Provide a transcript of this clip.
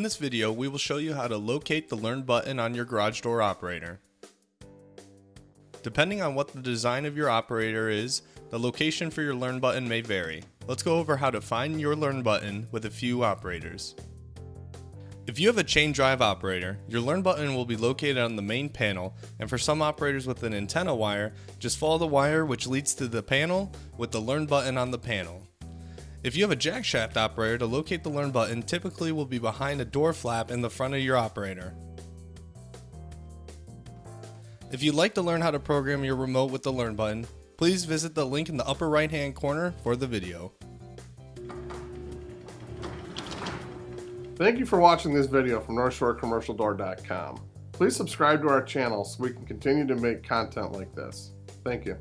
In this video, we will show you how to locate the Learn button on your garage door operator. Depending on what the design of your operator is, the location for your Learn button may vary. Let's go over how to find your Learn button with a few operators. If you have a chain drive operator, your Learn button will be located on the main panel, and for some operators with an antenna wire, just follow the wire which leads to the panel with the Learn button on the panel. If you have a jackshaft operator, to locate the Learn button typically will be behind a door flap in the front of your operator. If you'd like to learn how to program your remote with the Learn button, please visit the link in the upper right hand corner for the video. Thank you for watching this video from NorthshoreCommercialDoor.com. Please subscribe to our channel so we can continue to make content like this. Thank you.